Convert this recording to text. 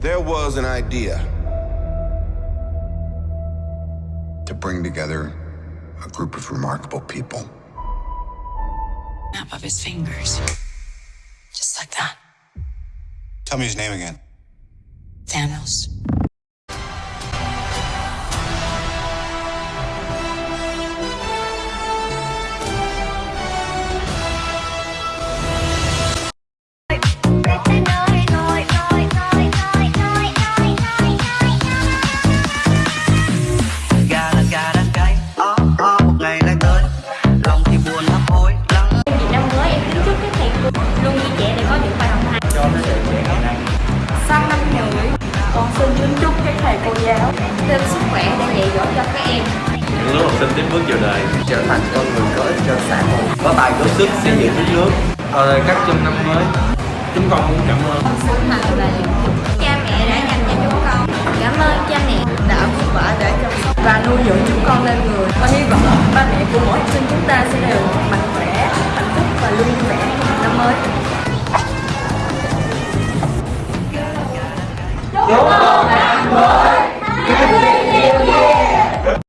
There was an idea to bring together a group of remarkable people. Snap of his fingers. Just like that. Tell me his name again. Thanos. Thầy cô giáo. Thêm sức khỏe để dạy dỗ cho các em. Những lúc học sinh tiếp bước vào đời trở thành con người có ích cho xã hội. Có tài có sức xây dựng đất nước. Ở các trong năm mới. Chúng con muốn cảm ơn. Sức mạnh và niềm tin cha mẹ đã dành cho chúng con. Cảm ơn cha mẹ đã vất vả để chăm sóc và nuôi dưỡng chúng con lên người. Và hy vọng ba mẹ của mỗi học sinh chúng ta sẽ đều mạnh khỏe hạnh phúc và luôn vui vẻ. Trong năm mới. Chúc